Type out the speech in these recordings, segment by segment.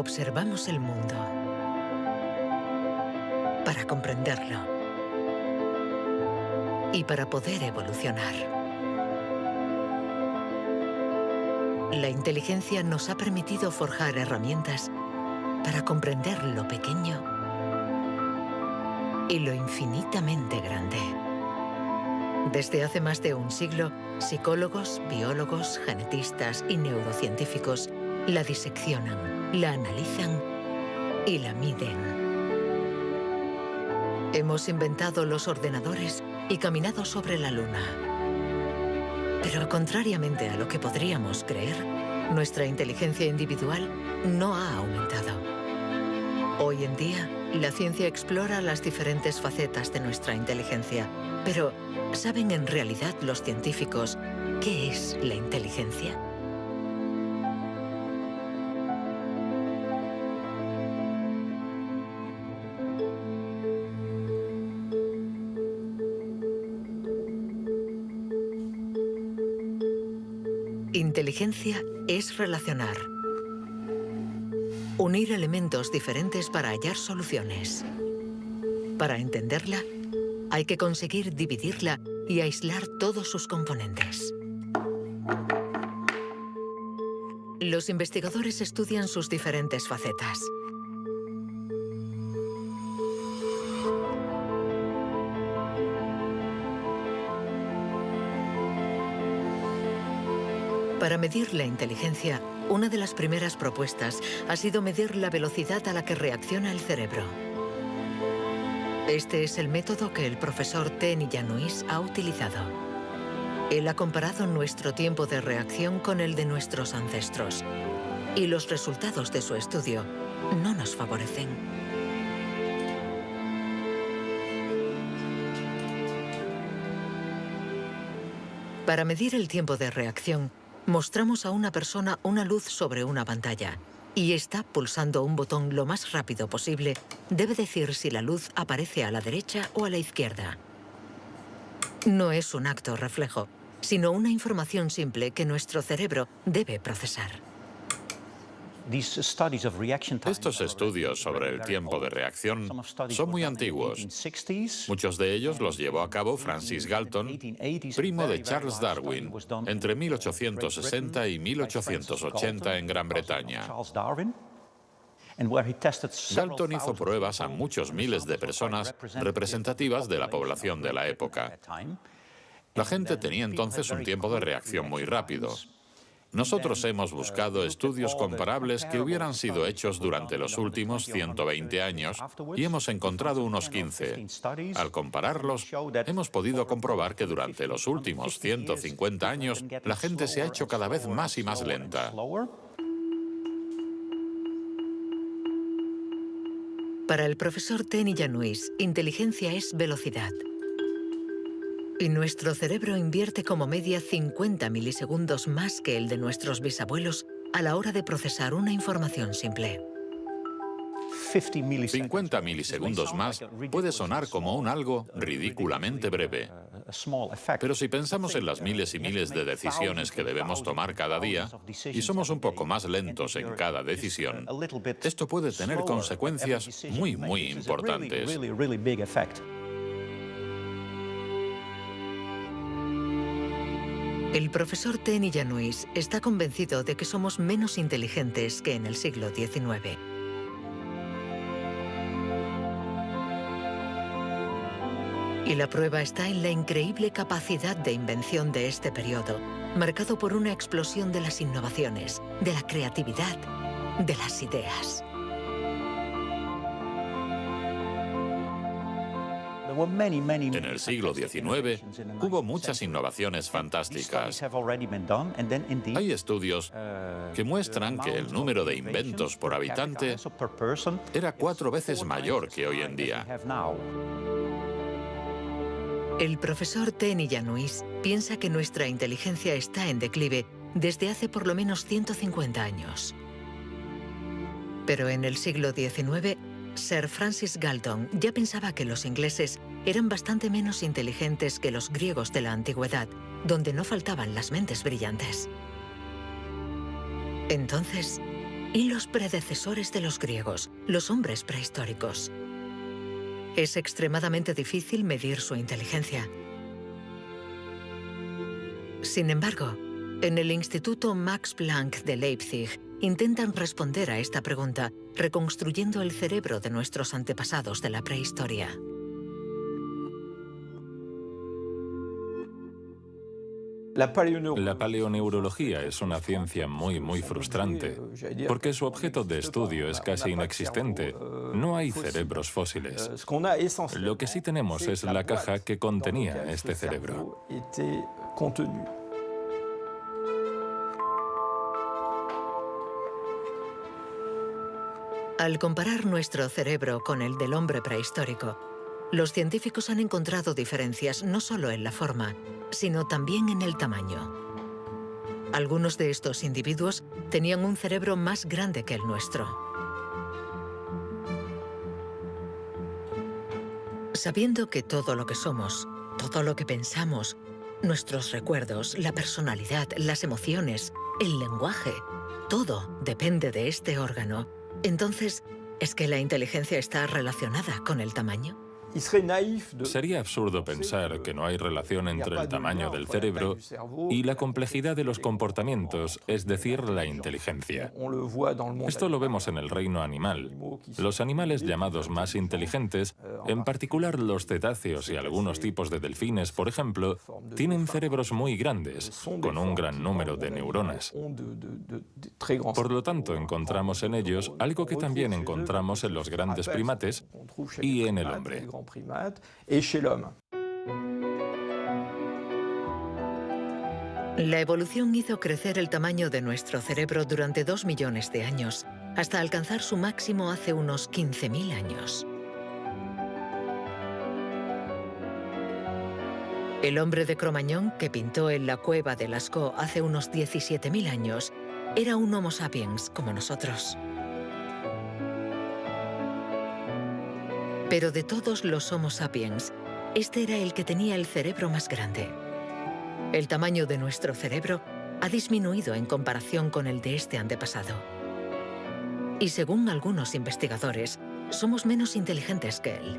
Observamos el mundo para comprenderlo y para poder evolucionar. La inteligencia nos ha permitido forjar herramientas para comprender lo pequeño y lo infinitamente grande. Desde hace más de un siglo, psicólogos, biólogos, genetistas y neurocientíficos la diseccionan, la analizan y la miden. Hemos inventado los ordenadores y caminado sobre la luna. Pero contrariamente a lo que podríamos creer, nuestra inteligencia individual no ha aumentado. Hoy en día, la ciencia explora las diferentes facetas de nuestra inteligencia. Pero, ¿saben en realidad los científicos qué es la inteligencia? Inteligencia es relacionar. Unir elementos diferentes para hallar soluciones. Para entenderla, hay que conseguir dividirla y aislar todos sus componentes. Los investigadores estudian sus diferentes facetas. Para medir la inteligencia, una de las primeras propuestas ha sido medir la velocidad a la que reacciona el cerebro. Este es el método que el profesor Ten Yanuis ha utilizado. Él ha comparado nuestro tiempo de reacción con el de nuestros ancestros. Y los resultados de su estudio no nos favorecen. Para medir el tiempo de reacción, Mostramos a una persona una luz sobre una pantalla y está pulsando un botón lo más rápido posible, debe decir si la luz aparece a la derecha o a la izquierda. No es un acto reflejo, sino una información simple que nuestro cerebro debe procesar. Estos estudios sobre el tiempo de reacción son muy antiguos. Muchos de ellos los llevó a cabo Francis Galton, primo de Charles Darwin, entre 1860 y 1880 en Gran Bretaña. Galton hizo pruebas a muchos miles de personas representativas de la población de la época. La gente tenía entonces un tiempo de reacción muy rápido. Nosotros hemos buscado estudios comparables que hubieran sido hechos durante los últimos 120 años y hemos encontrado unos 15. Al compararlos, hemos podido comprobar que durante los últimos 150 años la gente se ha hecho cada vez más y más lenta. Para el profesor Tenny Yanuis, inteligencia es velocidad. Y nuestro cerebro invierte como media 50 milisegundos más que el de nuestros bisabuelos a la hora de procesar una información simple. 50 milisegundos más puede sonar como un algo ridículamente breve. Pero si pensamos en las miles y miles de decisiones que debemos tomar cada día, y somos un poco más lentos en cada decisión, esto puede tener consecuencias muy, muy importantes. El profesor Tenny Yanuis está convencido de que somos menos inteligentes que en el siglo XIX. Y la prueba está en la increíble capacidad de invención de este periodo, marcado por una explosión de las innovaciones, de la creatividad, de las ideas. En el siglo XIX hubo muchas innovaciones fantásticas. Hay estudios que muestran que el número de inventos por habitante era cuatro veces mayor que hoy en día. El profesor Tenny Yanuis piensa que nuestra inteligencia está en declive desde hace por lo menos 150 años. Pero en el siglo XIX, Sir Francis Galton ya pensaba que los ingleses eran bastante menos inteligentes que los griegos de la antigüedad, donde no faltaban las mentes brillantes. Entonces, y los predecesores de los griegos, los hombres prehistóricos. Es extremadamente difícil medir su inteligencia. Sin embargo, en el Instituto Max Planck de Leipzig intentan responder a esta pregunta reconstruyendo el cerebro de nuestros antepasados de la prehistoria. La paleoneurología es una ciencia muy, muy frustrante, porque su objeto de estudio es casi inexistente. No hay cerebros fósiles. Lo que sí tenemos es la caja que contenía este cerebro. Al comparar nuestro cerebro con el del hombre prehistórico, los científicos han encontrado diferencias no solo en la forma, sino también en el tamaño. Algunos de estos individuos tenían un cerebro más grande que el nuestro. Sabiendo que todo lo que somos, todo lo que pensamos, nuestros recuerdos, la personalidad, las emociones, el lenguaje, todo depende de este órgano, entonces, ¿es que la inteligencia está relacionada con el tamaño? Sería absurdo pensar que no hay relación entre el tamaño del cerebro y la complejidad de los comportamientos, es decir, la inteligencia. Esto lo vemos en el reino animal. Los animales llamados más inteligentes, en particular los cetáceos y algunos tipos de delfines, por ejemplo, tienen cerebros muy grandes, con un gran número de neuronas. Por lo tanto, encontramos en ellos algo que también encontramos en los grandes primates y en el hombre et chez l'homme. La evolución hizo crecer el tamaño de nuestro cerebro durante dos millones de años, hasta alcanzar su máximo hace unos 15.000 años. El hombre de Cromañón, que pintó en la cueva de Lascaux hace unos 17.000 años, era un Homo sapiens como nosotros. Pero de todos los Homo sapiens, este era el que tenía el cerebro más grande. El tamaño de nuestro cerebro ha disminuido en comparación con el de este antepasado. Y según algunos investigadores, somos menos inteligentes que él.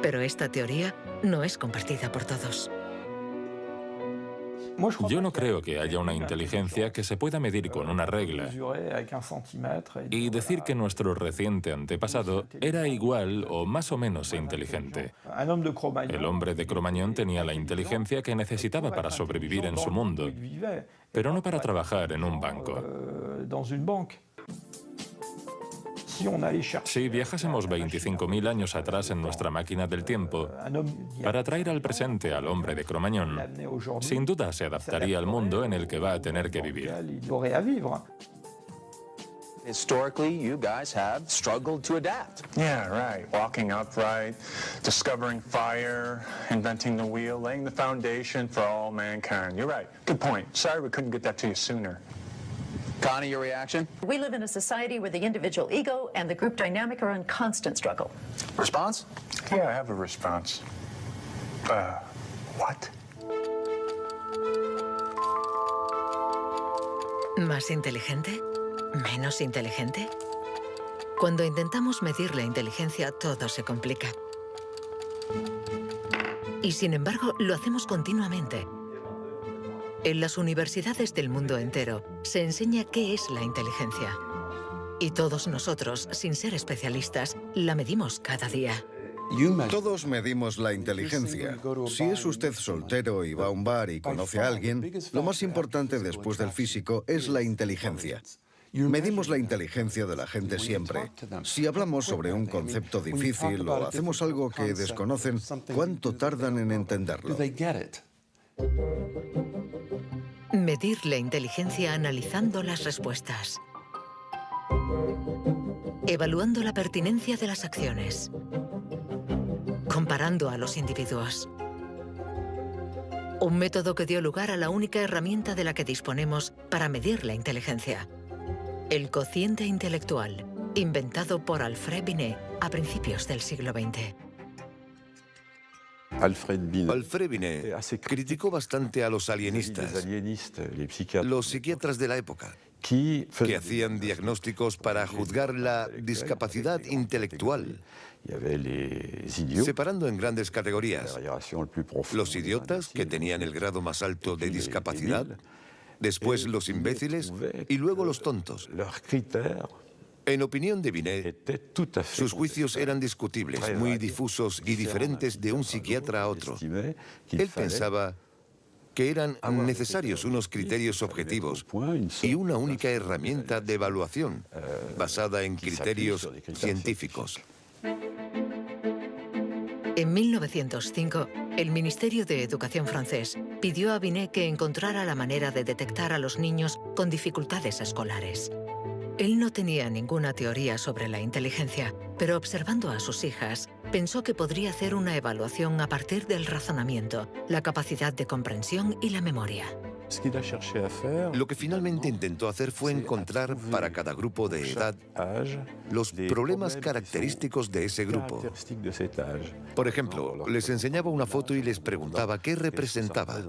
Pero esta teoría no es compartida por todos. Yo no creo que haya una inteligencia que se pueda medir con una regla. Y decir que nuestro reciente antepasado era igual o más o menos inteligente. El hombre de Cromañón tenía la inteligencia que necesitaba para sobrevivir en su mundo, pero no para trabajar en un banco. Si viajásemos 25.000 años atrás en nuestra máquina del tiempo para traer al presente al hombre de Cromañón, sin duda se adaptaría al mundo en el que va a tener que vivir. Historically, you guys have struggled to adapt. Yeah, right. Walking upright, discovering fire, inventing the wheel, laying the foundation for all mankind. You're right. Good point. Sorry we couldn't get that to you sooner. Connie, your reaction? We live in a society where the individual ego and the group dynamic are in constant struggle. Response? Yeah, I have a response. Uh, what? ¿Más inteligente? ¿Menos inteligente? Cuando intentamos medir la inteligencia, todo se complica. Y sin embargo, lo hacemos continuamente. En las universidades del mundo entero se enseña qué es la inteligencia. Y todos nosotros, sin ser especialistas, la medimos cada día. Todos medimos la inteligencia. Si es usted soltero y va a un bar y conoce a alguien, lo más importante después del físico es la inteligencia. Medimos la inteligencia de la gente siempre. Si hablamos sobre un concepto difícil o hacemos algo que desconocen, ¿cuánto tardan en entenderlo? Medir la inteligencia analizando las respuestas. Evaluando la pertinencia de las acciones. Comparando a los individuos. Un método que dio lugar a la única herramienta de la que disponemos para medir la inteligencia. El cociente intelectual, inventado por Alfred Binet a principios del siglo XX. Alfred Binet criticó bastante a los alienistas, los psiquiatras de la época. que hacían diagnósticos para juzgar la discapacidad intelectual, separando en grandes categorías. Los idiotas, que tenían el grado más alto de discapacidad, después los imbéciles y luego los tontos. En opinión de Binet, sus juicios eran discutibles, muy difusos y diferentes de un psiquiatra a otro. Él pensaba que eran necesarios unos criterios objetivos y una única herramienta de evaluación basada en criterios científicos. En 1905, el Ministerio de Educación francés pidió a Binet que encontrara la manera de detectar a los niños con dificultades escolares. Él no tenía ninguna teoría sobre la inteligencia, pero observando a sus hijas, pensó que podría hacer una evaluación a partir del razonamiento, la capacidad de comprensión y la memoria. Lo que finalmente intentó hacer fue encontrar para cada grupo de edad los problemas característicos de ese grupo. Por ejemplo, les enseñaba una foto y les preguntaba qué representaba.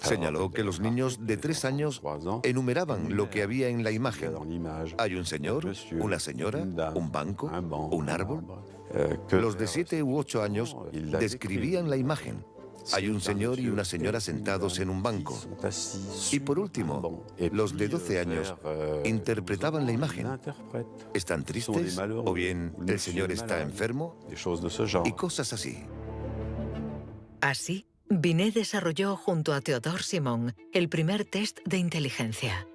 Señaló que los niños de tres años enumeraban lo que había en la imagen. Hay un señor, una señora, un banco, un árbol. Los de siete u ocho años describían la imagen. Hay un señor y una señora sentados en un banco. Y por último, los de 12 años interpretaban la imagen. ¿Están tristes? ¿O bien el señor está enfermo? Y cosas así. Así, Binet desarrolló junto a Theodore Simon el primer test de inteligencia.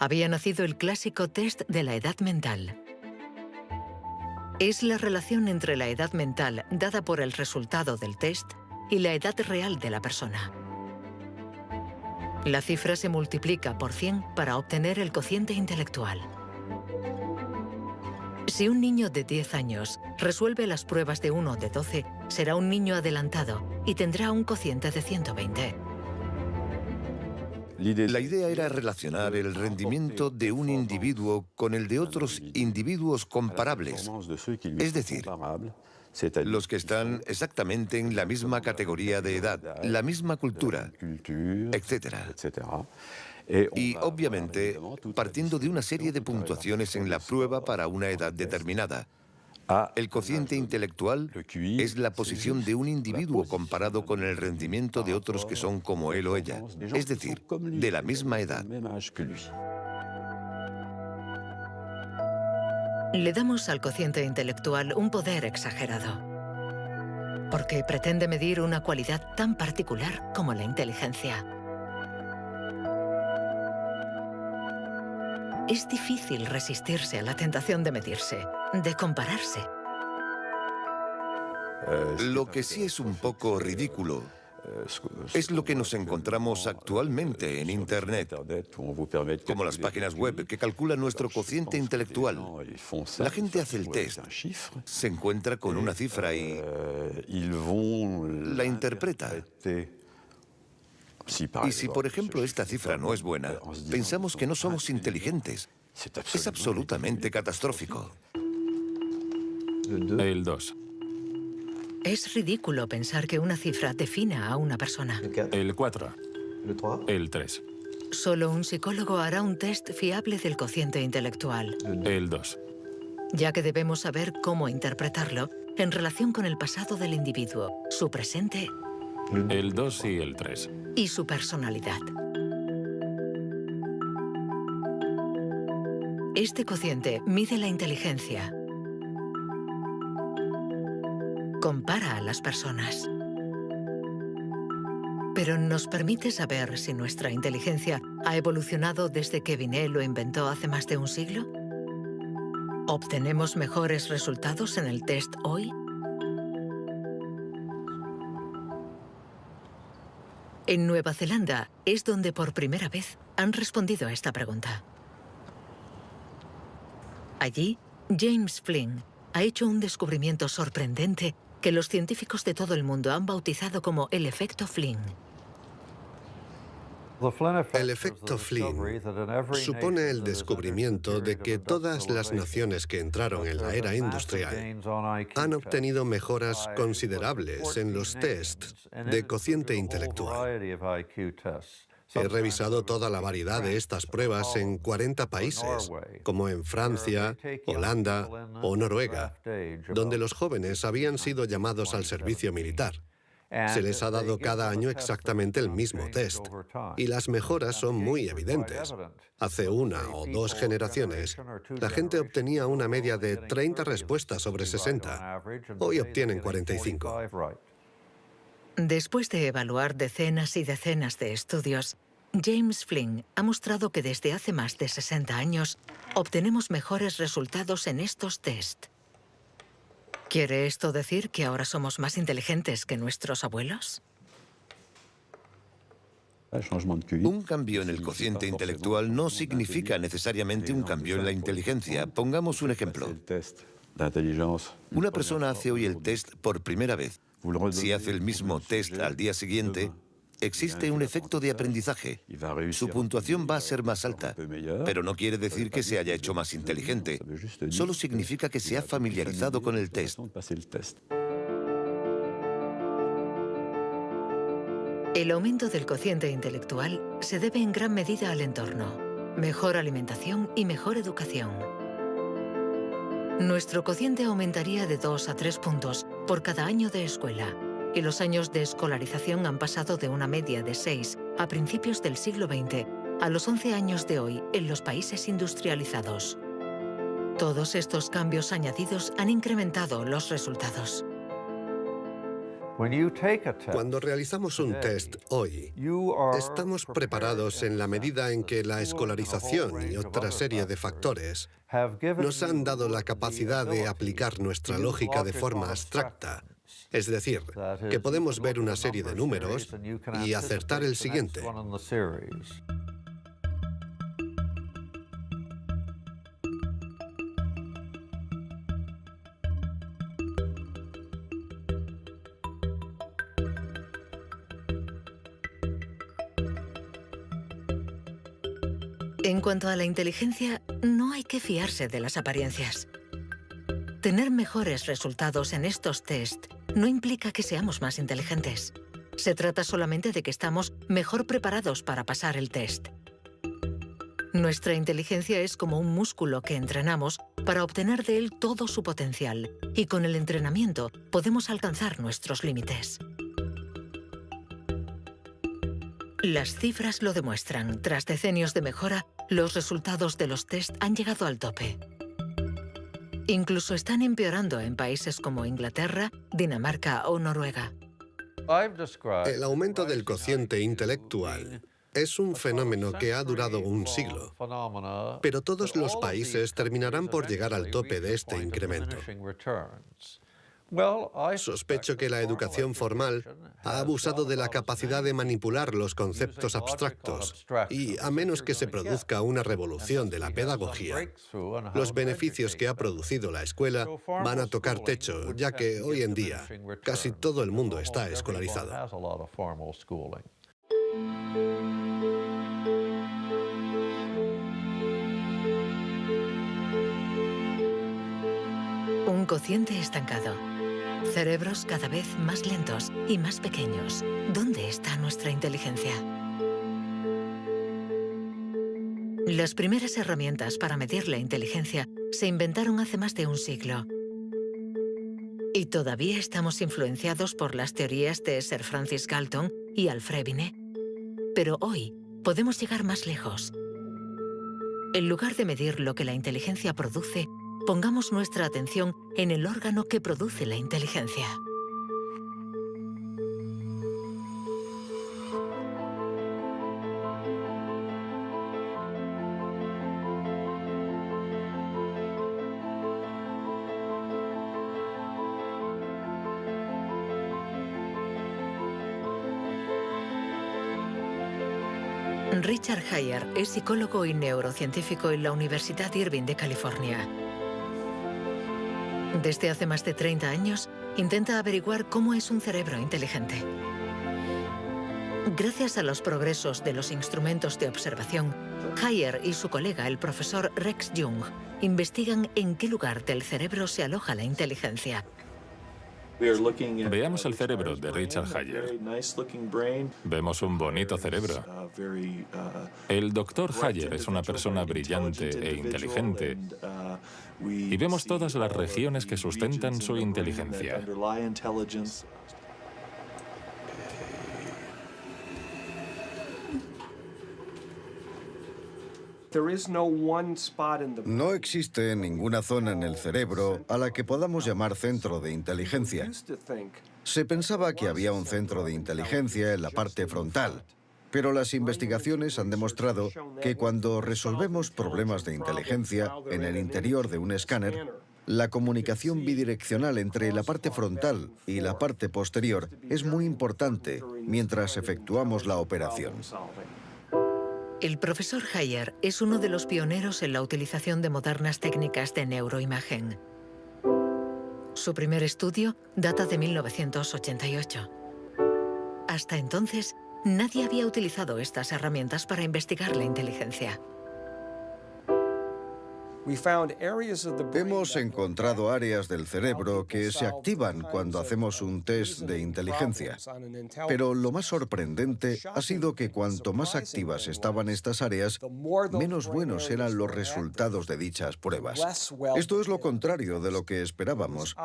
Había nacido el clásico test de la edad mental. Es la relación entre la edad mental dada por el resultado del test y la edad real de la persona. La cifra se multiplica por 100 para obtener el cociente intelectual. Si un niño de 10 años resuelve las pruebas de 1 de 12, será un niño adelantado y tendrá un cociente de 120. La idea era relacionar el rendimiento de un individuo con el de otros individuos comparables, es decir, los que están exactamente en la misma categoría de edad, la misma cultura, etc. Y obviamente, partiendo de una serie de puntuaciones en la prueba para una edad determinada. El cociente intelectual es la posición de un individuo comparado con el rendimiento de otros que son como él o ella, es decir, de la misma edad. Le damos al cociente intelectual un poder exagerado, porque pretende medir una cualidad tan particular como la inteligencia. Es difícil resistirse a la tentación de medirse, de compararse. Lo que sí es un poco ridículo es lo que nos encontramos actualmente en Internet, como las páginas web que calculan nuestro cociente intelectual. La gente hace el test, se encuentra con una cifra y la interpreta. Y si, por ejemplo, esta cifra no es buena, pensamos que no somos inteligentes. Es absolutamente catastrófico. El 2. Es ridículo pensar que una cifra defina a una persona. El 4. El 3. Solo un psicólogo hará un test fiable del cociente intelectual. El 2. Ya que debemos saber cómo interpretarlo en relación con el pasado del individuo, su presente el 2 y el 3. Y su personalidad. Este cociente mide la inteligencia. Compara a las personas. Pero nos permite saber si nuestra inteligencia ha evolucionado desde que Binet lo inventó hace más de un siglo. ¿Obtenemos mejores resultados en el test hoy? En Nueva Zelanda es donde por primera vez han respondido a esta pregunta. Allí, James Flynn ha hecho un descubrimiento sorprendente que los científicos de todo el mundo han bautizado como el efecto Flynn. El efecto Flynn supone el descubrimiento de que todas las naciones que entraron en la era industrial han obtenido mejoras considerables en los tests de cociente intelectual. He revisado toda la variedad de estas pruebas en 40 países, como en Francia, Holanda o Noruega, donde los jóvenes habían sido llamados al servicio militar. Se les ha dado cada año exactamente el mismo test, y las mejoras son muy evidentes. Hace una o dos generaciones, la gente obtenía una media de 30 respuestas sobre 60. Hoy obtienen 45. Después de evaluar decenas y decenas de estudios, James Flynn ha mostrado que desde hace más de 60 años obtenemos mejores resultados en estos test. ¿Quiere esto decir que ahora somos más inteligentes que nuestros abuelos? Un cambio en el cociente intelectual no significa necesariamente un cambio en la inteligencia. Pongamos un ejemplo. Una persona hace hoy el test por primera vez. Si hace el mismo test al día siguiente, existe un efecto de aprendizaje. Su puntuación va a ser más alta, pero no quiere decir que se haya hecho más inteligente. Solo significa que se ha familiarizado con el test. El aumento del cociente intelectual se debe en gran medida al entorno, mejor alimentación y mejor educación. Nuestro cociente aumentaría de 2 a 3 puntos por cada año de escuela, y los años de escolarización han pasado de una media de 6 a principios del siglo XX a los 11 años de hoy en los países industrializados. Todos estos cambios añadidos han incrementado los resultados. Cuando realizamos un test hoy, estamos preparados en la medida en que la escolarización y otra serie de factores nos han dado la capacidad de aplicar nuestra lógica de forma abstracta es decir, que podemos ver una serie de números y acertar el siguiente. En cuanto a la inteligencia, no hay que fiarse de las apariencias. Tener mejores resultados en estos test no implica que seamos más inteligentes. Se trata solamente de que estamos mejor preparados para pasar el test. Nuestra inteligencia es como un músculo que entrenamos para obtener de él todo su potencial y con el entrenamiento podemos alcanzar nuestros límites. Las cifras lo demuestran. Tras decenios de mejora, los resultados de los test han llegado al tope. Incluso están empeorando en países como Inglaterra, Dinamarca o Noruega. El aumento del cociente intelectual es un fenómeno que ha durado un siglo, pero todos los países terminarán por llegar al tope de este incremento. Sospecho que la educación formal ha abusado de la capacidad de manipular los conceptos abstractos y, a menos que se produzca una revolución de la pedagogía, los beneficios que ha producido la escuela van a tocar techo, ya que hoy en día casi todo el mundo está escolarizado. Un cociente estancado Cerebros cada vez más lentos y más pequeños. ¿Dónde está nuestra inteligencia? Las primeras herramientas para medir la inteligencia se inventaron hace más de un siglo. Y todavía estamos influenciados por las teorías de Sir Francis Galton y Alfred Binet. Pero hoy podemos llegar más lejos. En lugar de medir lo que la inteligencia produce, pongamos nuestra atención en el órgano que produce la inteligencia. Richard Heyer es psicólogo y neurocientífico en la Universidad Irving de California. Desde hace más de 30 años, intenta averiguar cómo es un cerebro inteligente. Gracias a los progresos de los instrumentos de observación, Hayer y su colega, el profesor Rex Jung, investigan en qué lugar del cerebro se aloja la inteligencia. Veamos el cerebro de Richard Hayer. Vemos un bonito cerebro. El doctor Hayer es una persona brillante e inteligente y vemos todas las regiones que sustentan su inteligencia. No existe ninguna zona en el cerebro a la que podamos llamar centro de inteligencia. Se pensaba que había un centro de inteligencia en la parte frontal, pero las investigaciones han demostrado que cuando resolvemos problemas de inteligencia en el interior de un escáner, la comunicación bidireccional entre la parte frontal y la parte posterior es muy importante mientras efectuamos la operación. El profesor Hayer es uno de los pioneros en la utilización de modernas técnicas de neuroimagen. Su primer estudio data de 1988. Hasta entonces, nadie había utilizado estas herramientas para investigar la inteligencia. Hemos encontrado áreas del cerebro que se activan cuando hacemos un test de inteligencia. Pero lo más sorprendente ha sido que cuanto más activas estaban estas áreas, menos buenos eran los resultados de dichas pruebas. Esto es lo contrario de lo que esperábamos.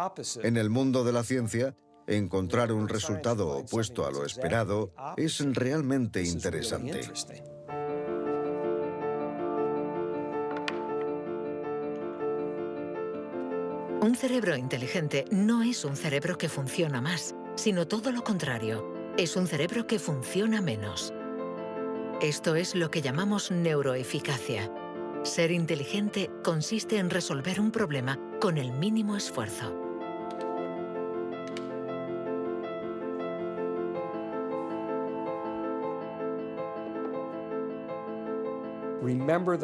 En el mundo de la ciencia, encontrar un resultado opuesto a lo esperado es realmente interesante. Un cerebro inteligente no es un cerebro que funciona más, sino todo lo contrario. Es un cerebro que funciona menos. Esto es lo que llamamos neuroeficacia. Ser inteligente consiste en resolver un problema con el mínimo esfuerzo.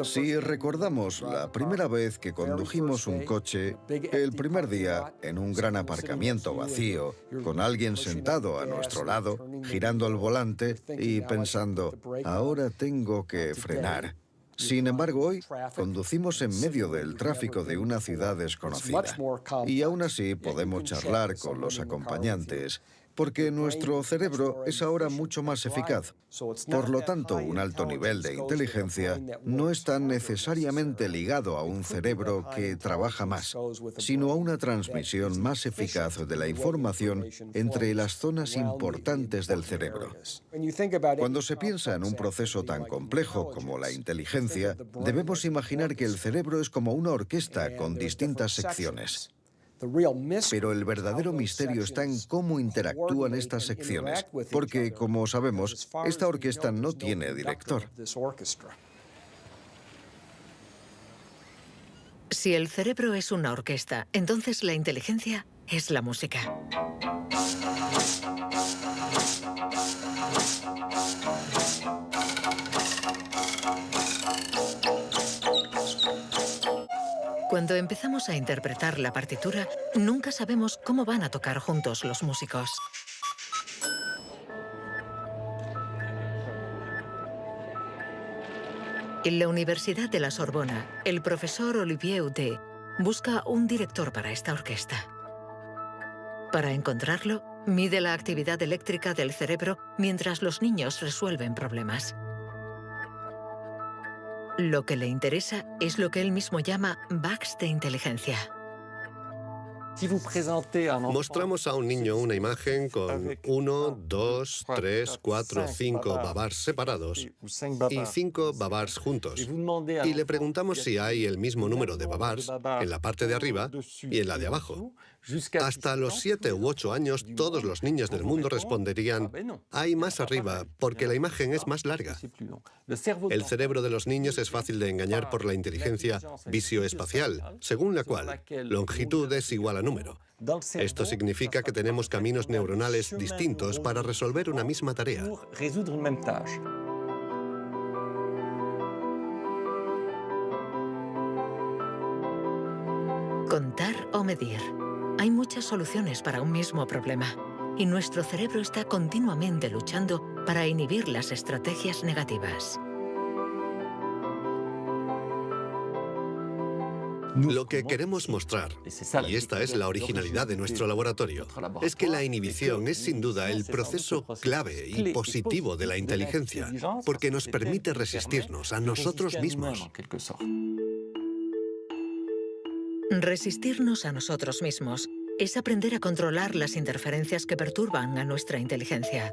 Si recordamos la primera vez que condujimos un coche, el primer día en un gran aparcamiento vacío, con alguien sentado a nuestro lado, girando el volante y pensando, ahora tengo que frenar. Sin embargo, hoy conducimos en medio del tráfico de una ciudad desconocida. y aún así podemos charlar con los acompañantes porque nuestro cerebro es ahora mucho más eficaz. Por lo tanto, un alto nivel de inteligencia no está necesariamente ligado a un cerebro que trabaja más, sino a una transmisión más eficaz de la información entre las zonas importantes del cerebro. Cuando se piensa en un proceso tan complejo como la inteligencia, debemos imaginar que el cerebro es como una orquesta con distintas secciones. Pero el verdadero misterio está en cómo interactúan estas secciones, porque, como sabemos, esta orquesta no tiene director. Si el cerebro es una orquesta, entonces la inteligencia es la música. Cuando empezamos a interpretar la partitura, nunca sabemos cómo van a tocar juntos los músicos. En la Universidad de la Sorbona, el profesor Olivier Houdet busca un director para esta orquesta. Para encontrarlo, mide la actividad eléctrica del cerebro mientras los niños resuelven problemas. Lo que le interesa es lo que él mismo llama bugs de inteligencia. Mostramos a un niño una imagen con 1, 2, 3, 4, 5 babars separados y 5 babars juntos. Y le preguntamos si hay el mismo número de babars en la parte de arriba y en la de abajo. Hasta los 7 u 8 años, todos los niños del mundo responderían, hay más arriba, porque la imagen es más larga. El cerebro de los niños es fácil de engañar por la inteligencia visioespacial, según la cual longitud es igual a número. Esto significa que tenemos caminos neuronales distintos para resolver una misma tarea. Contar o medir. Hay muchas soluciones para un mismo problema y nuestro cerebro está continuamente luchando para inhibir las estrategias negativas. Lo que queremos mostrar, y esta es la originalidad de nuestro laboratorio, es que la inhibición es sin duda el proceso clave y positivo de la inteligencia, porque nos permite resistirnos a nosotros mismos. Resistirnos a nosotros mismos es aprender a controlar las interferencias que perturban a nuestra inteligencia.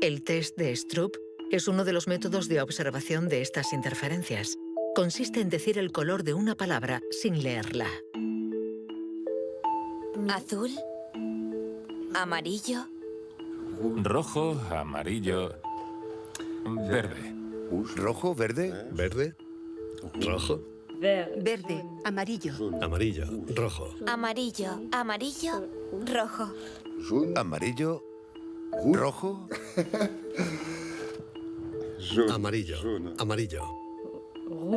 El test de Stroop es uno de los métodos de observación de estas interferencias. Consiste en decir el color de una palabra sin leerla. Azul, amarillo, rojo, amarillo, verde. ¿Rojo, verde? ¿Verde? ¿Rojo? Verde, amarillo. Amarillo, rojo. Amarillo, amarillo, rojo. Amarillo, rojo. Amarillo, amarillo.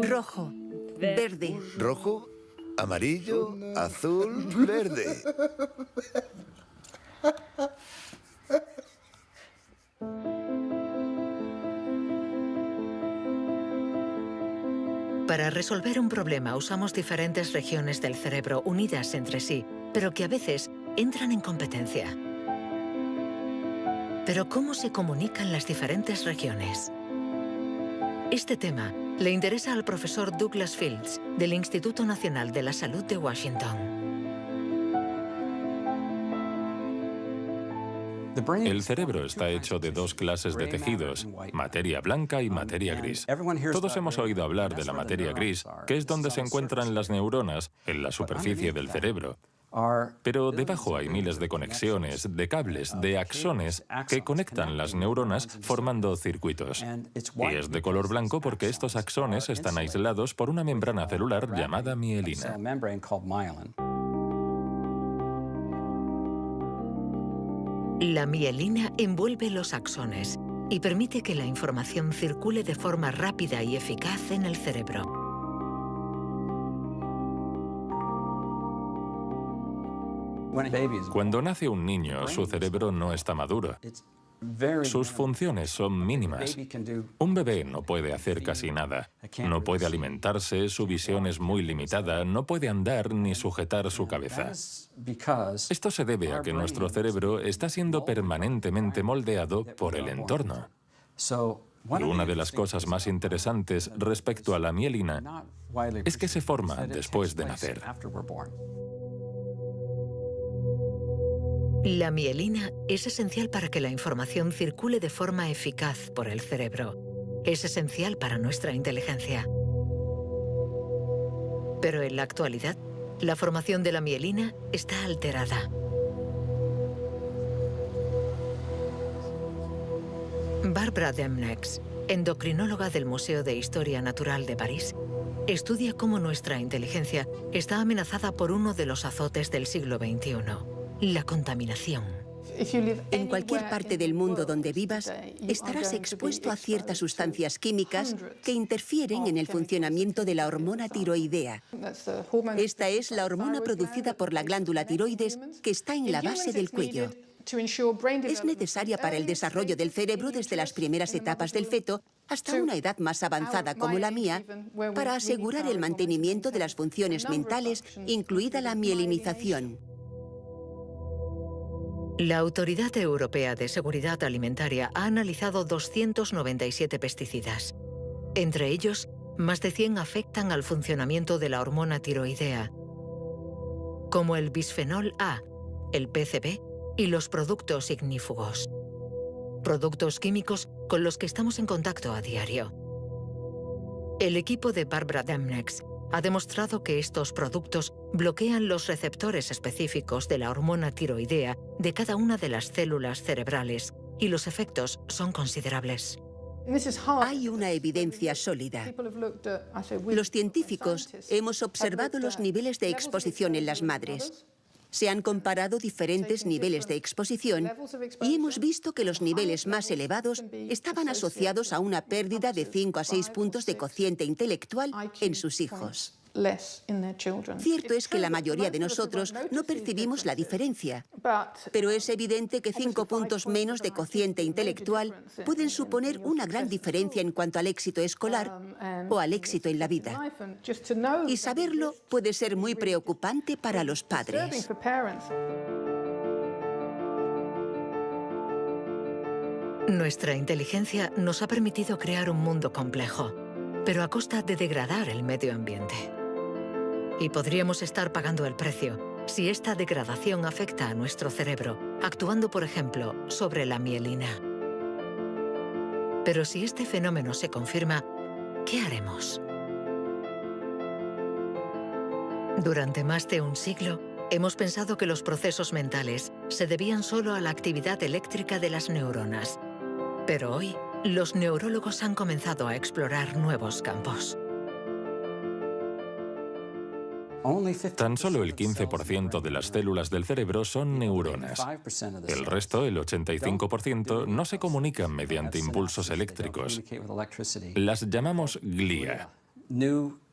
Rojo, verde. Rojo, amarillo, azul, verde. Para resolver un problema usamos diferentes regiones del cerebro unidas entre sí, pero que a veces entran en competencia. Pero ¿cómo se comunican las diferentes regiones? Este tema le interesa al profesor Douglas Fields del Instituto Nacional de la Salud de Washington. El cerebro está hecho de dos clases de tejidos, materia blanca y materia gris. Todos hemos oído hablar de la materia gris, que es donde se encuentran las neuronas, en la superficie del cerebro. Pero debajo hay miles de conexiones, de cables, de axones que conectan las neuronas formando circuitos. Y es de color blanco porque estos axones están aislados por una membrana celular llamada mielina. La mielina envuelve los axones y permite que la información circule de forma rápida y eficaz en el cerebro. Cuando nace un niño, su cerebro no está maduro. Sus funciones son mínimas. Un bebé no puede hacer casi nada. No puede alimentarse, su visión es muy limitada, no puede andar ni sujetar su cabeza. Esto se debe a que nuestro cerebro está siendo permanentemente moldeado por el entorno. Y una de las cosas más interesantes respecto a la mielina es que se forma después de nacer. La mielina es esencial para que la información circule de forma eficaz por el cerebro. Es esencial para nuestra inteligencia. Pero en la actualidad, la formación de la mielina está alterada. Barbara Demnex, endocrinóloga del Museo de Historia Natural de París, estudia cómo nuestra inteligencia está amenazada por uno de los azotes del siglo XXI la contaminación. En cualquier parte del mundo donde vivas, estarás expuesto a ciertas sustancias químicas que interfieren en el funcionamiento de la hormona tiroidea. Esta es la hormona producida por la glándula tiroides que está en la base del cuello. Es necesaria para el desarrollo del cerebro desde las primeras etapas del feto hasta una edad más avanzada como la mía, para asegurar el mantenimiento de las funciones mentales, incluida la mielinización. La Autoridad Europea de Seguridad Alimentaria ha analizado 297 pesticidas. Entre ellos, más de 100 afectan al funcionamiento de la hormona tiroidea, como el bisfenol A, el PCB y los productos ignífugos. Productos químicos con los que estamos en contacto a diario. El equipo de Barbara Demnex ha demostrado que estos productos bloquean los receptores específicos de la hormona tiroidea de cada una de las células cerebrales y los efectos son considerables. Hay una evidencia sólida. Los científicos hemos observado los niveles de exposición en las madres. Se han comparado diferentes niveles de exposición y hemos visto que los niveles más elevados estaban asociados a una pérdida de 5 a 6 puntos de cociente intelectual en sus hijos. Cierto es que la mayoría de nosotros no percibimos la diferencia, pero es evidente que cinco puntos menos de cociente intelectual pueden suponer una gran diferencia en cuanto al éxito escolar o al éxito en la vida. Y saberlo puede ser muy preocupante para los padres. Nuestra inteligencia nos ha permitido crear un mundo complejo, pero a costa de degradar el medio ambiente. Y podríamos estar pagando el precio si esta degradación afecta a nuestro cerebro, actuando, por ejemplo, sobre la mielina. Pero si este fenómeno se confirma, ¿qué haremos? Durante más de un siglo, hemos pensado que los procesos mentales se debían solo a la actividad eléctrica de las neuronas pero hoy, los neurólogos han comenzado a explorar nuevos campos. Tan solo el 15% de las células del cerebro son neuronas. El resto, el 85%, no se comunican mediante impulsos eléctricos. Las llamamos glía.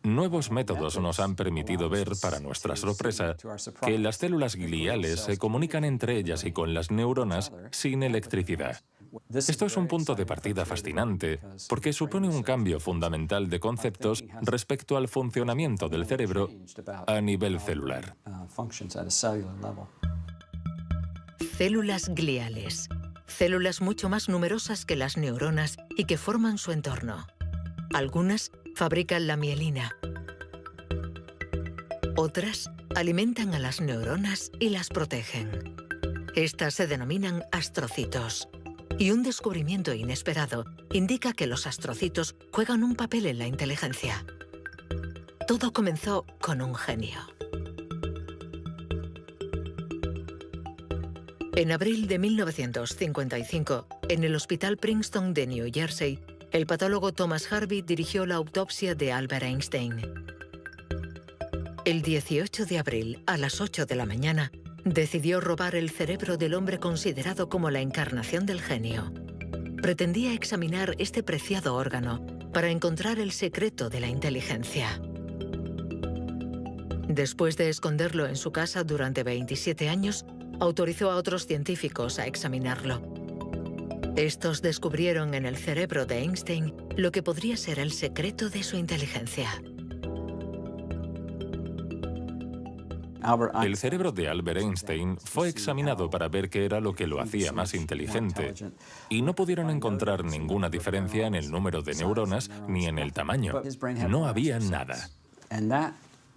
Nuevos métodos nos han permitido ver, para nuestra sorpresa, que las células gliales se comunican entre ellas y con las neuronas sin electricidad. Esto es un punto de partida fascinante porque supone un cambio fundamental de conceptos respecto al funcionamiento del cerebro a nivel celular. Células gliales. Células mucho más numerosas que las neuronas y que forman su entorno. Algunas fabrican la mielina. Otras alimentan a las neuronas y las protegen. Estas se denominan astrocitos. Y un descubrimiento inesperado indica que los astrocitos juegan un papel en la inteligencia. Todo comenzó con un genio. En abril de 1955, en el Hospital Princeton de New Jersey, el patólogo Thomas Harvey dirigió la autopsia de Albert Einstein. El 18 de abril, a las 8 de la mañana, Decidió robar el cerebro del hombre considerado como la encarnación del genio. Pretendía examinar este preciado órgano para encontrar el secreto de la inteligencia. Después de esconderlo en su casa durante 27 años, autorizó a otros científicos a examinarlo. Estos descubrieron en el cerebro de Einstein lo que podría ser el secreto de su inteligencia. El cerebro de Albert Einstein fue examinado para ver qué era lo que lo hacía más inteligente y no pudieron encontrar ninguna diferencia en el número de neuronas ni en el tamaño. No había nada.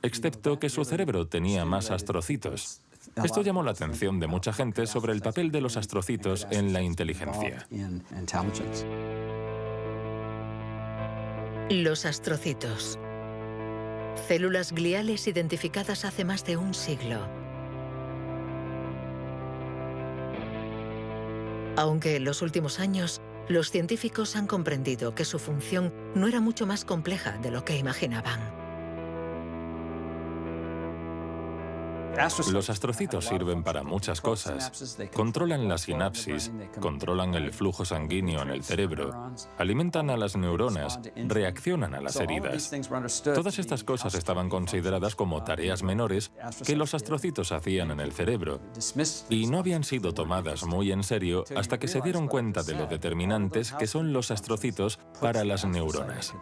Excepto que su cerebro tenía más astrocitos. Esto llamó la atención de mucha gente sobre el papel de los astrocitos en la inteligencia. Los astrocitos. Células gliales identificadas hace más de un siglo. Aunque en los últimos años, los científicos han comprendido que su función no era mucho más compleja de lo que imaginaban. Los astrocitos sirven para muchas cosas. Controlan la sinapsis, controlan el flujo sanguíneo en el cerebro, alimentan a las neuronas, reaccionan a las heridas. Todas estas cosas estaban consideradas como tareas menores que los astrocitos hacían en el cerebro y no habían sido tomadas muy en serio hasta que se dieron cuenta de lo determinantes que son los astrocitos para las neuronas.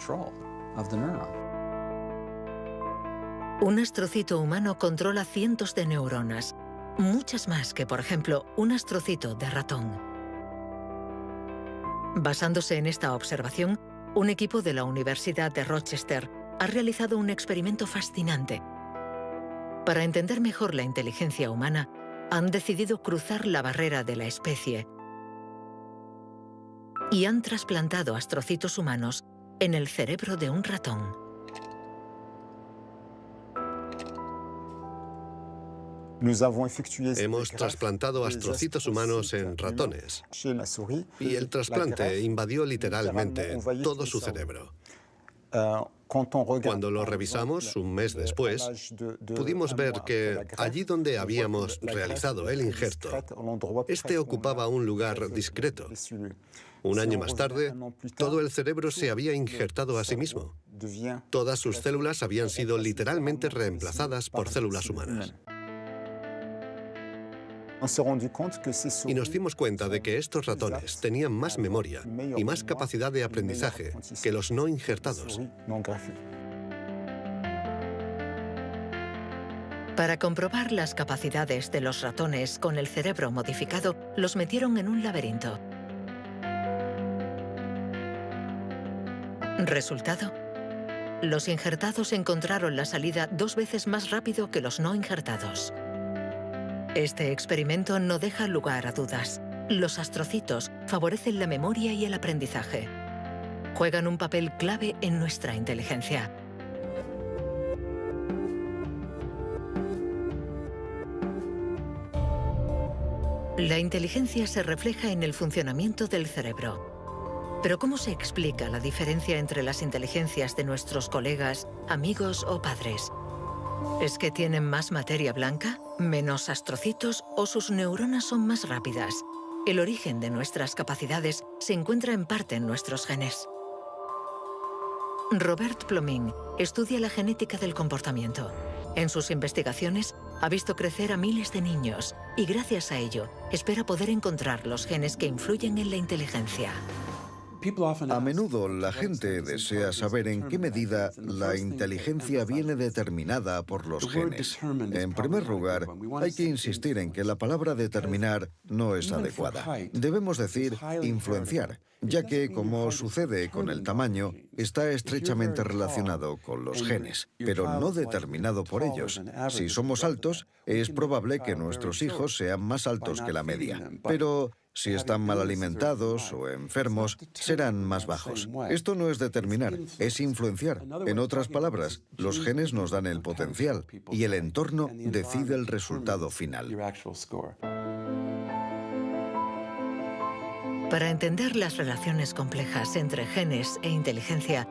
Un astrocito humano controla cientos de neuronas, muchas más que, por ejemplo, un astrocito de ratón. Basándose en esta observación, un equipo de la Universidad de Rochester ha realizado un experimento fascinante. Para entender mejor la inteligencia humana, han decidido cruzar la barrera de la especie y han trasplantado astrocitos humanos en el cerebro de un ratón. Hemos trasplantado astrocitos humanos en ratones y el trasplante invadió literalmente todo su cerebro. Cuando lo revisamos un mes después, pudimos ver que allí donde habíamos realizado el injerto, este ocupaba un lugar discreto. Un año más tarde, todo el cerebro se había injertado a sí mismo. Todas sus células habían sido literalmente reemplazadas por células humanas. Y nos dimos cuenta de que estos ratones tenían más memoria y más capacidad de aprendizaje que los no injertados. Para comprobar las capacidades de los ratones con el cerebro modificado, los metieron en un laberinto. Resultado. Los injertados encontraron la salida dos veces más rápido que los no injertados. Este experimento no deja lugar a dudas. Los astrocitos favorecen la memoria y el aprendizaje. Juegan un papel clave en nuestra inteligencia. La inteligencia se refleja en el funcionamiento del cerebro. Pero ¿cómo se explica la diferencia entre las inteligencias de nuestros colegas, amigos o padres? ¿Es que tienen más materia blanca, menos astrocitos o sus neuronas son más rápidas? El origen de nuestras capacidades se encuentra en parte en nuestros genes. Robert Plomin estudia la genética del comportamiento. En sus investigaciones ha visto crecer a miles de niños y gracias a ello espera poder encontrar los genes que influyen en la inteligencia. A menudo la gente desea saber en qué medida la inteligencia viene determinada por los genes. En primer lugar, hay que insistir en que la palabra determinar no es adecuada. Debemos decir influenciar, ya que, como sucede con el tamaño, está estrechamente relacionado con los genes, pero no determinado por ellos. Si somos altos, es probable que nuestros hijos sean más altos que la media, pero si están mal alimentados o enfermos, serán más bajos. Esto no es determinar, es influenciar. En otras palabras, los genes nos dan el potencial y el entorno decide el resultado final. Para entender las relaciones complejas entre genes e inteligencia,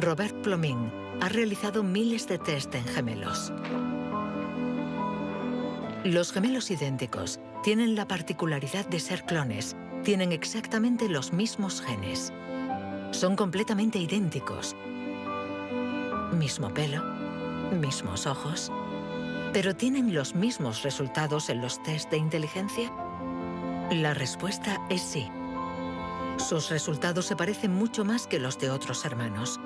Robert Plomin ha realizado miles de test en gemelos. Los gemelos idénticos tienen la particularidad de ser clones. Tienen exactamente los mismos genes. Son completamente idénticos. Mismo pelo, mismos ojos. ¿Pero tienen los mismos resultados en los test de inteligencia? La respuesta es sí. Sus resultados se parecen mucho más que los de otros hermanos.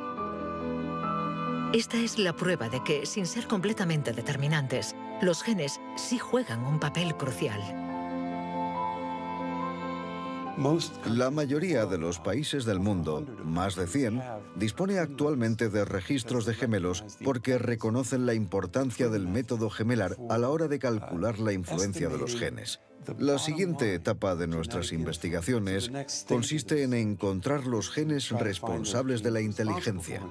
Esta es la prueba de que, sin ser completamente determinantes, los genes sí juegan un papel crucial. La mayoría de los países del mundo, más de 100, dispone actualmente de registros de gemelos porque reconocen la importancia del método gemelar a la hora de calcular la influencia de los genes. La siguiente etapa de nuestras investigaciones consiste en encontrar los genes responsables de la inteligencia.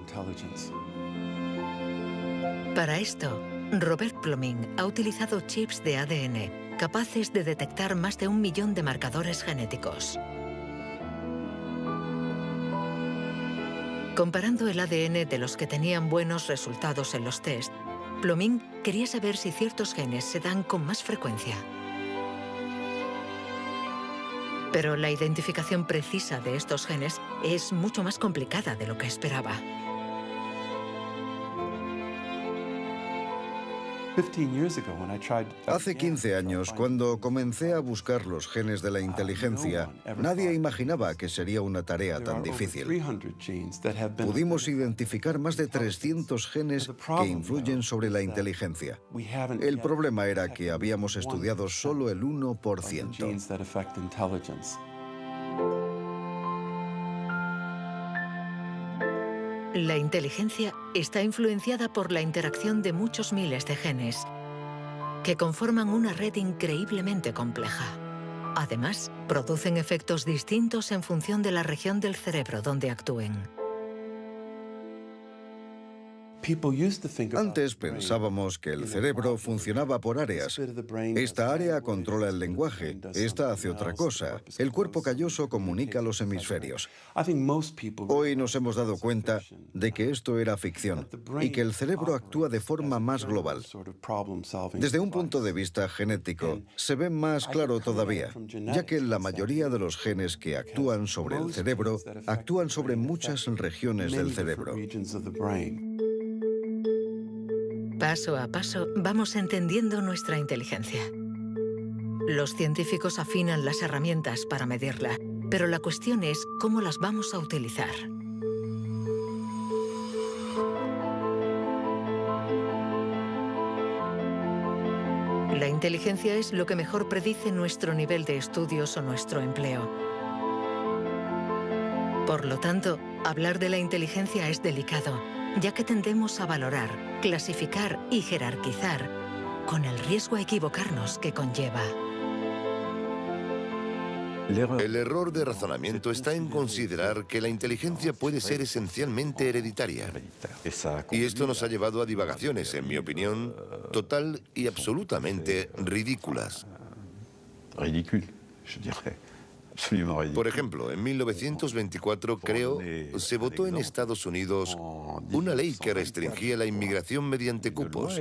Para esto, Robert Plomin ha utilizado chips de ADN capaces de detectar más de un millón de marcadores genéticos. Comparando el ADN de los que tenían buenos resultados en los test, Plomin quería saber si ciertos genes se dan con más frecuencia. Pero la identificación precisa de estos genes es mucho más complicada de lo que esperaba. Hace 15 años, cuando comencé a buscar los genes de la inteligencia, nadie imaginaba que sería una tarea tan difícil. Pudimos identificar más de 300 genes que influyen sobre la inteligencia. El problema era que habíamos estudiado solo el 1%. La inteligencia está influenciada por la interacción de muchos miles de genes que conforman una red increíblemente compleja. Además, producen efectos distintos en función de la región del cerebro donde actúen. Antes pensábamos que el cerebro funcionaba por áreas. Esta área controla el lenguaje, esta hace otra cosa. El cuerpo calloso comunica los hemisferios. Hoy nos hemos dado cuenta de que esto era ficción y que el cerebro actúa de forma más global. Desde un punto de vista genético, se ve más claro todavía, ya que la mayoría de los genes que actúan sobre el cerebro actúan sobre muchas regiones del cerebro. Paso a paso vamos entendiendo nuestra inteligencia. Los científicos afinan las herramientas para medirla, pero la cuestión es cómo las vamos a utilizar. La inteligencia es lo que mejor predice nuestro nivel de estudios o nuestro empleo. Por lo tanto, hablar de la inteligencia es delicado, ya que tendemos a valorar, clasificar y jerarquizar con el riesgo a equivocarnos que conlleva. El error de razonamiento está en considerar que la inteligencia puede ser esencialmente hereditaria. Y esto nos ha llevado a divagaciones, en mi opinión, total y absolutamente ridículas. Por ejemplo, en 1924, creo, se votó en Estados Unidos una ley que restringía la inmigración mediante cupos.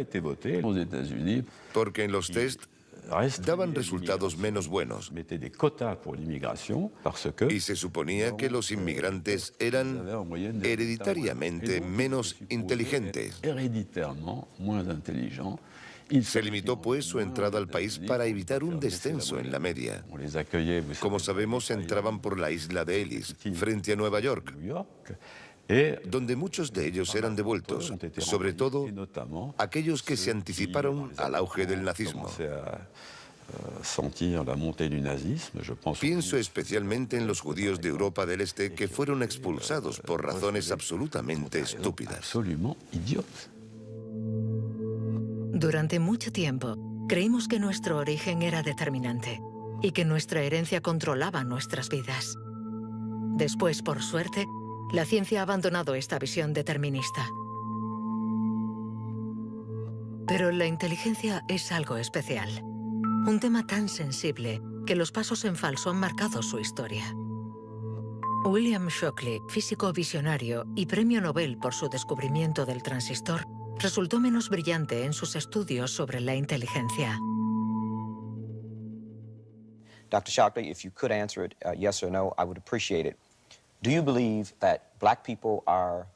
Porque en los test daban resultados menos buenos. Y se suponía que los inmigrantes eran hereditariamente menos inteligentes. Se limitó pues su entrada al país para evitar un descenso en la media. Como sabemos, entraban por la isla de Ellis, frente a Nueva York, donde muchos de ellos eran devueltos, sobre todo aquellos que se anticiparon al auge del nazismo. Pienso especialmente en los judíos de Europa del Este que fueron expulsados por razones absolutamente estúpidas. Durante mucho tiempo, creímos que nuestro origen era determinante y que nuestra herencia controlaba nuestras vidas. Después, por suerte, la ciencia ha abandonado esta visión determinista. Pero la inteligencia es algo especial. Un tema tan sensible que los pasos en falso han marcado su historia. William Shockley, físico visionario y premio Nobel por su descubrimiento del transistor, resultó menos brillante en sus estudios sobre la inteligencia. Dr. Shockley, if you could answer it uh, yes or no, I would appreciate it. Do you believe that black people are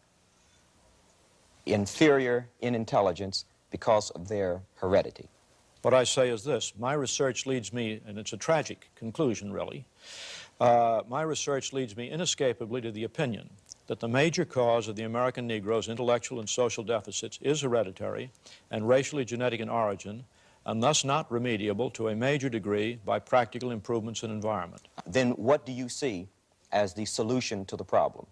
inferior in intelligence because of their heredity? What I say is this. My research leads me, and it's a tragic conclusion, really, uh, my research leads me inescapably to the opinion that the major cause of the American Negro's intellectual and social deficits is hereditary and racially genetic in origin, and thus not remediable to a major degree by practical improvements in environment. Then what do you see as the solution to the problem?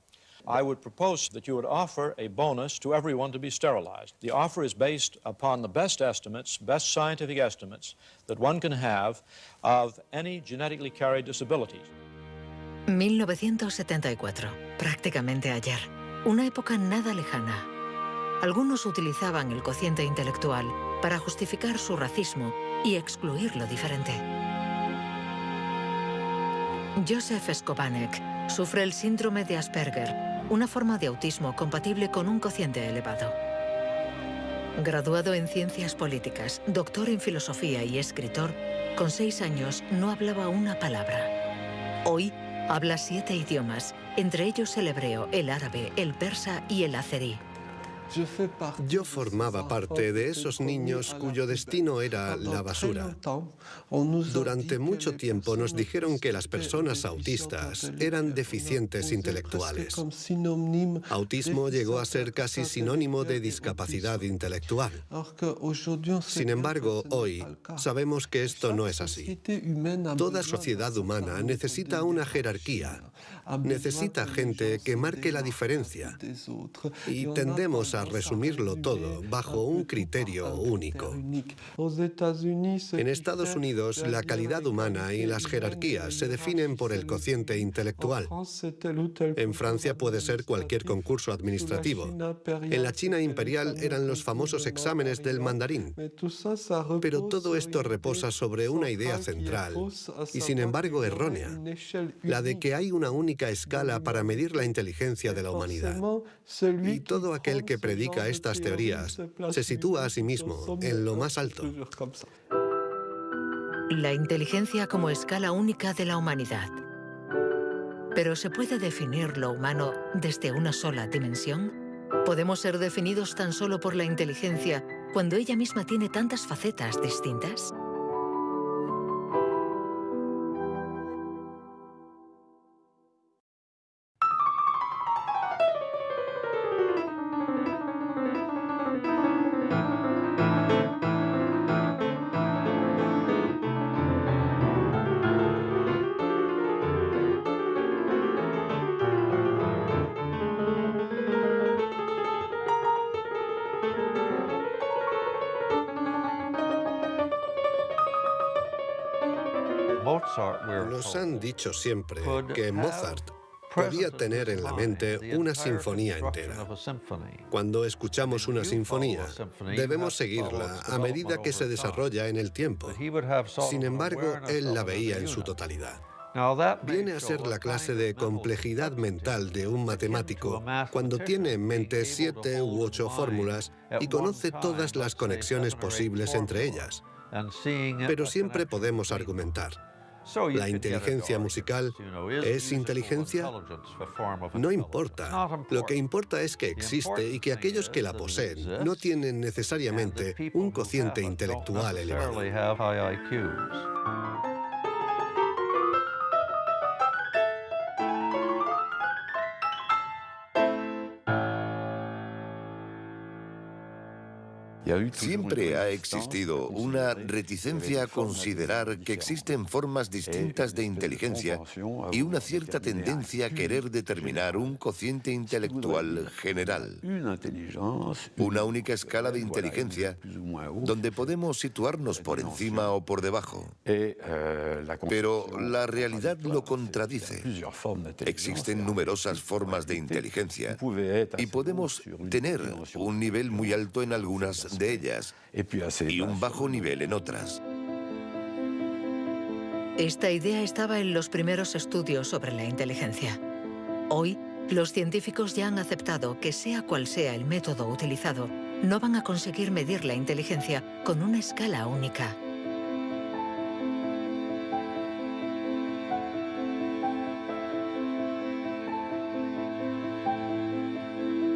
I would propose that you would offer a bonus to everyone to be sterilized. The offer is based upon the best estimates, best scientific estimates that one can have of any genetically carried disabilities. 1974, prácticamente ayer. Una época nada lejana. Algunos utilizaban el cociente intelectual para justificar su racismo y excluir lo diferente. Joseph Skobanek sufre el síndrome de Asperger, una forma de autismo compatible con un cociente elevado. Graduado en ciencias políticas, doctor en filosofía y escritor, con seis años no hablaba una palabra. Hoy Habla siete idiomas, entre ellos el hebreo, el árabe, el persa y el azerí. Yo formaba parte de esos niños cuyo destino era la basura. Durante mucho tiempo nos dijeron que las personas autistas eran deficientes intelectuales. Autismo llegó a ser casi sinónimo de discapacidad intelectual. Sin embargo, hoy sabemos que esto no es así. Toda sociedad humana necesita una jerarquía, necesita gente que marque la diferencia y tendemos a resumirlo todo bajo un criterio único. En Estados Unidos, la calidad humana y las jerarquías se definen por el cociente intelectual. En Francia puede ser cualquier concurso administrativo. En la China imperial eran los famosos exámenes del mandarín. Pero todo esto reposa sobre una idea central y sin embargo errónea, la de que hay una única escala para medir la inteligencia de la humanidad. Y todo aquel que predica estas teorías se sitúa a sí mismo en lo más alto. La inteligencia como escala única de la humanidad. ¿Pero se puede definir lo humano desde una sola dimensión? ¿Podemos ser definidos tan solo por la inteligencia cuando ella misma tiene tantas facetas distintas? Nos han dicho siempre que Mozart podía tener en la mente una sinfonía entera. Cuando escuchamos una sinfonía, debemos seguirla a medida que se desarrolla en el tiempo. Sin embargo, él la veía en su totalidad. Viene a ser la clase de complejidad mental de un matemático cuando tiene en mente siete u ocho fórmulas y conoce todas las conexiones posibles entre ellas. Pero siempre podemos argumentar. ¿La inteligencia musical es inteligencia? No importa. Lo que importa es que existe y que aquellos que la poseen no tienen necesariamente un cociente intelectual elevado. Siempre ha existido una reticencia a considerar que existen formas distintas de inteligencia y una cierta tendencia a querer determinar un cociente intelectual general. Una única escala de inteligencia donde podemos situarnos por encima o por debajo. Pero la realidad lo contradice. Existen numerosas formas de inteligencia y podemos tener un nivel muy alto en algunas de ellas y un bajo nivel en otras. Esta idea estaba en los primeros estudios sobre la inteligencia. Hoy, los científicos ya han aceptado que sea cual sea el método utilizado, no van a conseguir medir la inteligencia con una escala única.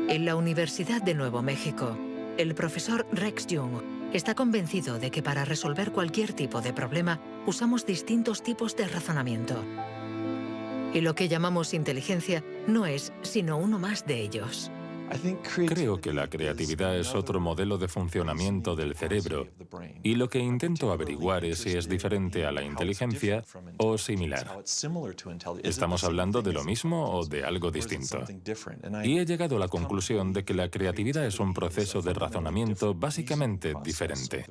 En la Universidad de Nuevo México, el profesor Rex Jung está convencido de que para resolver cualquier tipo de problema usamos distintos tipos de razonamiento. Y lo que llamamos inteligencia no es sino uno más de ellos. Creo que la creatividad es otro modelo de funcionamiento del cerebro y lo que intento averiguar es si es diferente a la inteligencia o similar. ¿Estamos hablando de lo mismo o de algo distinto? Y he llegado a la conclusión de que la creatividad es un proceso de razonamiento básicamente diferente.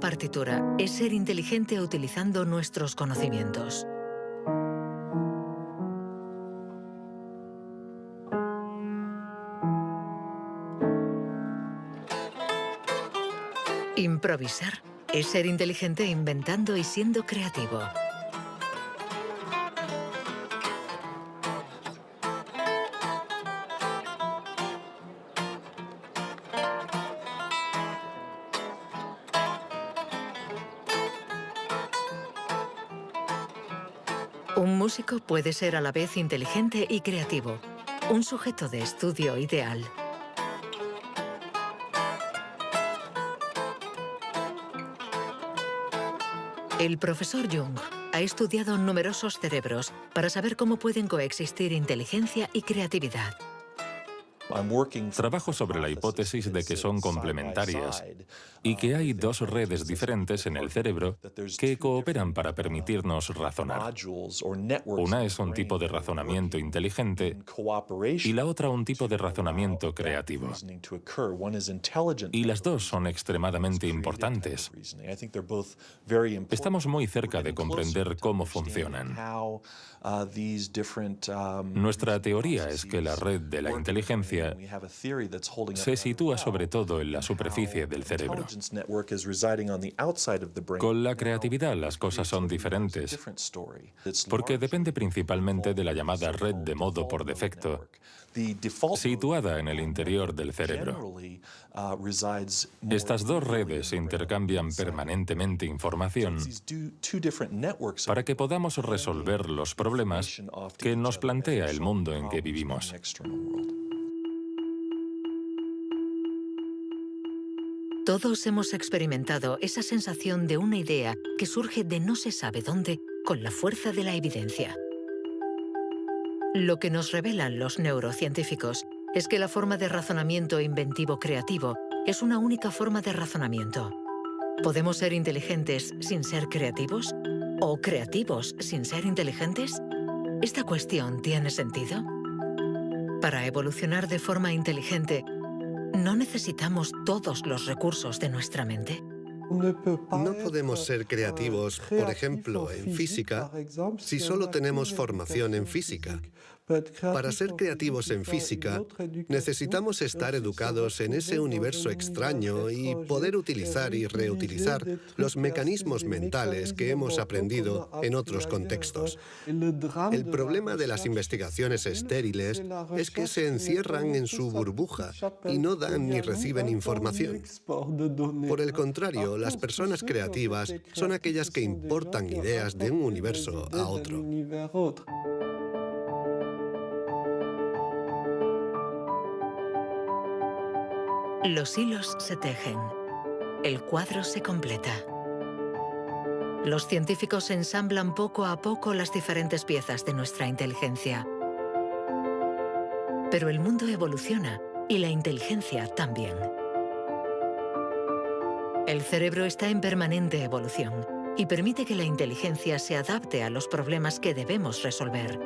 Partitura es ser inteligente utilizando nuestros conocimientos. Improvisar es ser inteligente inventando y siendo creativo. Un músico puede ser a la vez inteligente y creativo, un sujeto de estudio ideal. El profesor Jung ha estudiado numerosos cerebros para saber cómo pueden coexistir inteligencia y creatividad. Trabajo sobre la hipótesis de que son complementarias y que hay dos redes diferentes en el cerebro que cooperan para permitirnos razonar. Una es un tipo de razonamiento inteligente y la otra un tipo de razonamiento creativo. Y las dos son extremadamente importantes. Estamos muy cerca de comprender cómo funcionan. Nuestra teoría es que la red de la inteligencia se sitúa sobre todo en la superficie del cerebro. Con la creatividad las cosas son diferentes, porque depende principalmente de la llamada red de modo por defecto, situada en el interior del cerebro. Estas dos redes intercambian permanentemente información para que podamos resolver los problemas que nos plantea el mundo en que vivimos. Todos hemos experimentado esa sensación de una idea que surge de no se sabe dónde con la fuerza de la evidencia. Lo que nos revelan los neurocientíficos es que la forma de razonamiento inventivo creativo es una única forma de razonamiento. ¿Podemos ser inteligentes sin ser creativos? ¿O creativos sin ser inteligentes? ¿Esta cuestión tiene sentido? Para evolucionar de forma inteligente, ¿no necesitamos todos los recursos de nuestra mente? No podemos ser creativos, por ejemplo, en física, si solo tenemos formación en física. Para ser creativos en física, necesitamos estar educados en ese universo extraño y poder utilizar y reutilizar los mecanismos mentales que hemos aprendido en otros contextos. El problema de las investigaciones estériles es que se encierran en su burbuja y no dan ni reciben información. Por el contrario, las personas creativas son aquellas que importan ideas de un universo a otro. Los hilos se tejen. El cuadro se completa. Los científicos ensamblan poco a poco las diferentes piezas de nuestra inteligencia. Pero el mundo evoluciona y la inteligencia también. El cerebro está en permanente evolución y permite que la inteligencia se adapte a los problemas que debemos resolver,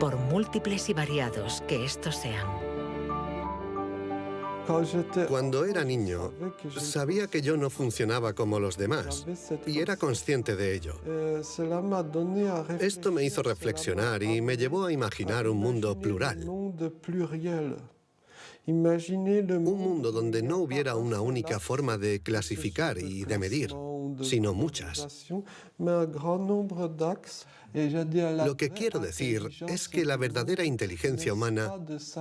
por múltiples y variados que estos sean. Cuando era niño, sabía que yo no funcionaba como los demás y era consciente de ello. Esto me hizo reflexionar y me llevó a imaginar un mundo plural. Un mundo donde no hubiera una única forma de clasificar y de medir, sino muchas. Lo que quiero decir es que la verdadera inteligencia humana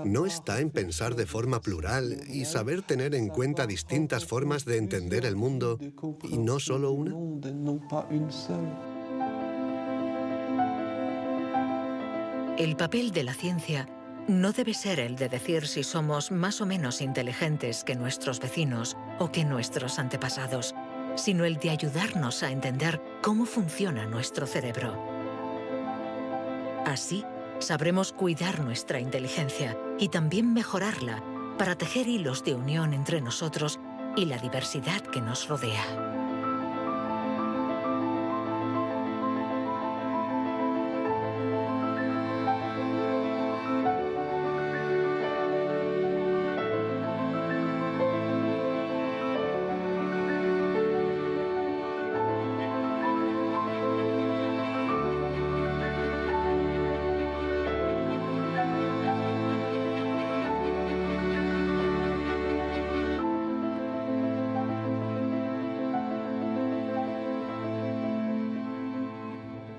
no está en pensar de forma plural y saber tener en cuenta distintas formas de entender el mundo y no solo una. El papel de la ciencia no debe ser el de decir si somos más o menos inteligentes que nuestros vecinos o que nuestros antepasados, sino el de ayudarnos a entender cómo funciona nuestro cerebro. Así, sabremos cuidar nuestra inteligencia y también mejorarla para tejer hilos de unión entre nosotros y la diversidad que nos rodea.